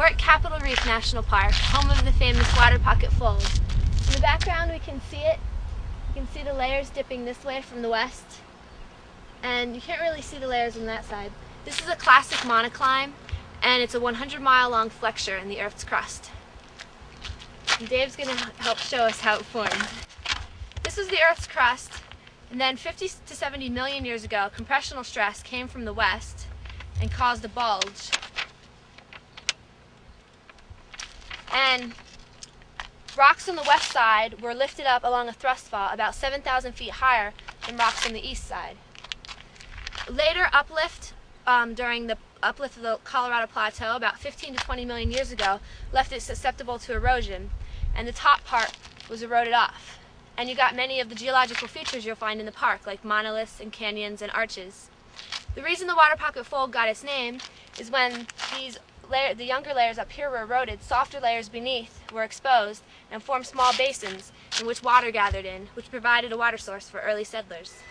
at Capitol Reef National Park, home of the famous Waterpocket Fold. In the background we can see it. You can see the layers dipping this way from the west. And you can't really see the layers on that side. This is a classic monocline, and it's a 100 mile long flexure in the Earth's crust. And Dave's going to help show us how it formed. This is the Earth's crust, and then 50 to 70 million years ago, compressional stress came from the west and caused a bulge and rocks on the west side were lifted up along a thrust fault about 7,000 feet higher than rocks on the east side. Later uplift um, during the uplift of the Colorado Plateau about 15 to 20 million years ago left it susceptible to erosion and the top part was eroded off. And you got many of the geological features you'll find in the park like monoliths and canyons and arches. The reason the Waterpocket Fold got its name is when these layer, the younger layers up here were eroded, softer layers beneath were exposed and formed small basins in which water gathered in, which provided a water source for early settlers.